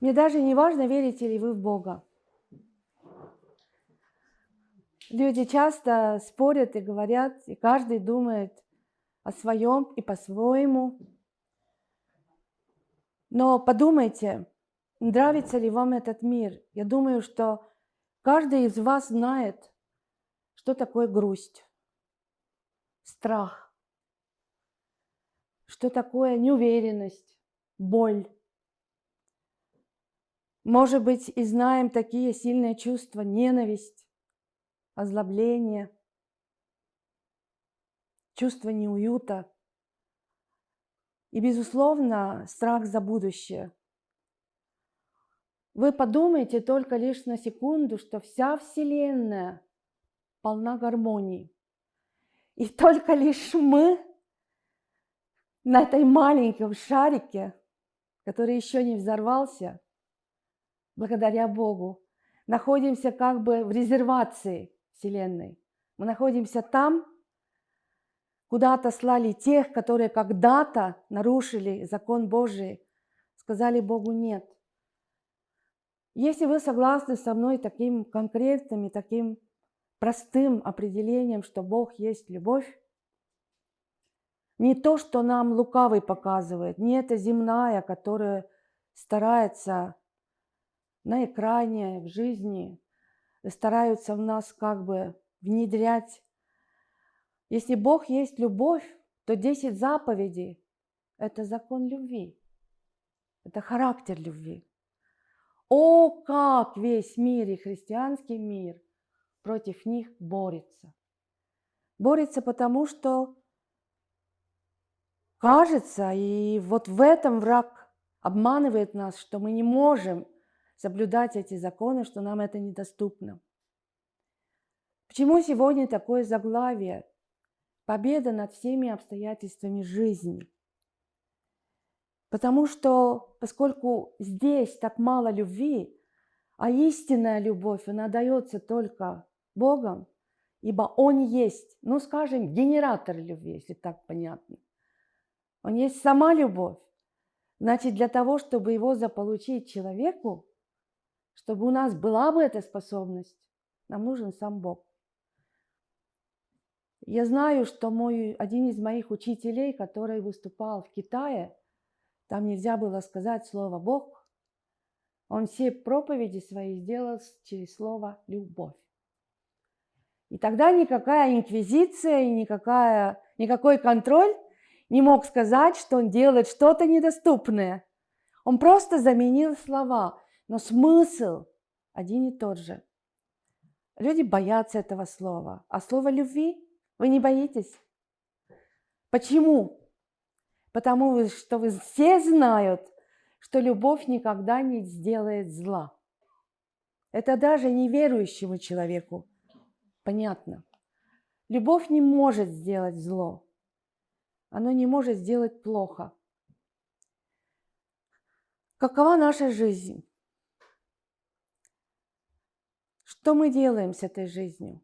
Мне даже не важно, верите ли вы в Бога. Люди часто спорят и говорят, и каждый думает о своем и по-своему. Но подумайте, нравится ли вам этот мир. Я думаю, что каждый из вас знает, что такое грусть, страх, что такое неуверенность, боль. Может быть, и знаем такие сильные чувства, ненависть, озлобление, чувство неуюта и, безусловно, страх за будущее. Вы подумайте только лишь на секунду, что вся Вселенная полна гармонии. И только лишь мы на этой маленьком шарике, который еще не взорвался, благодаря Богу, находимся как бы в резервации Вселенной. Мы находимся там, куда отослали тех, которые когда-то нарушили закон Божий, сказали Богу «нет». Если вы согласны со мной таким конкретным и таким простым определением, что Бог есть любовь, не то, что нам лукавый показывает, не эта земная, которая старается на экране, в жизни, стараются в нас как бы внедрять. Если Бог есть любовь, то 10 заповедей – это закон любви, это характер любви. О, как весь мир и христианский мир против них борется. Борется потому, что кажется, и вот в этом враг обманывает нас, что мы не можем – соблюдать эти законы, что нам это недоступно. Почему сегодня такое заглавие? Победа над всеми обстоятельствами жизни. Потому что, поскольку здесь так мало любви, а истинная любовь, она дается только Богом, ибо Он есть, ну, скажем, генератор любви, если так понятно. Он есть сама любовь. Значит, для того, чтобы его заполучить человеку, чтобы у нас была бы эта способность, нам нужен сам Бог. Я знаю, что мой, один из моих учителей, который выступал в Китае, там нельзя было сказать слово «Бог», он все проповеди свои сделал через слово «любовь». И тогда никакая инквизиция и никакая, никакой контроль не мог сказать, что он делает что-то недоступное. Он просто заменил слова но смысл один и тот же. Люди боятся этого слова. А слово любви вы не боитесь? Почему? Потому что вы все знают, что любовь никогда не сделает зла. Это даже неверующему человеку понятно. Любовь не может сделать зло. Оно не может сделать плохо. Какова наша жизнь? Что мы делаем с этой жизнью?